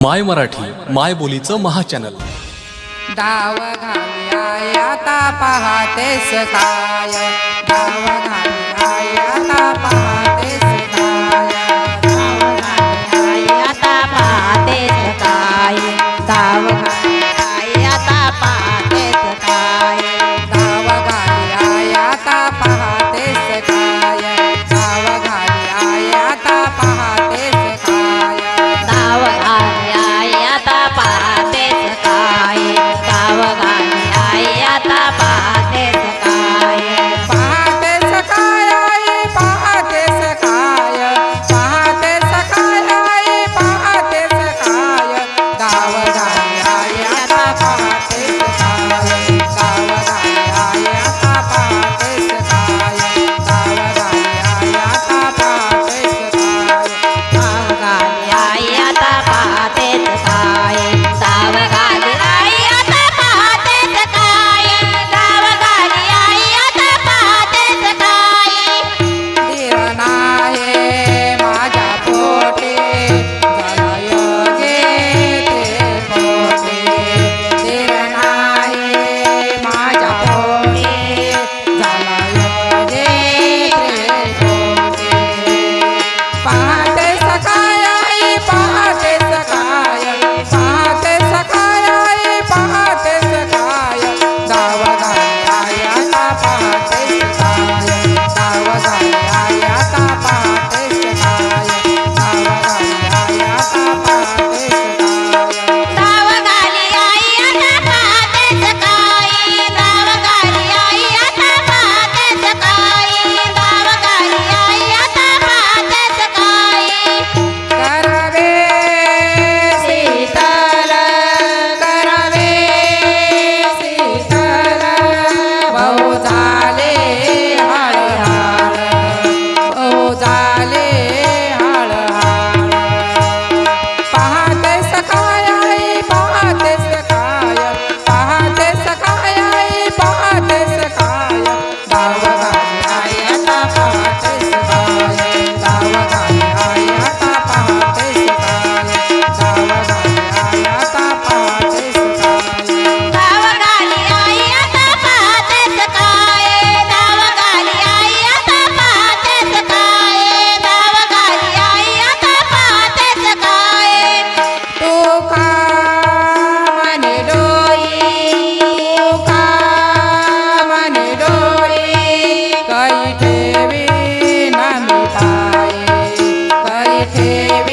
माय मराठी माय बोलीचं महाचॅनल. डाव घाली आय आता पहातेस काय डाव घाली आय सकाय पहातेस आता काय ताव baby.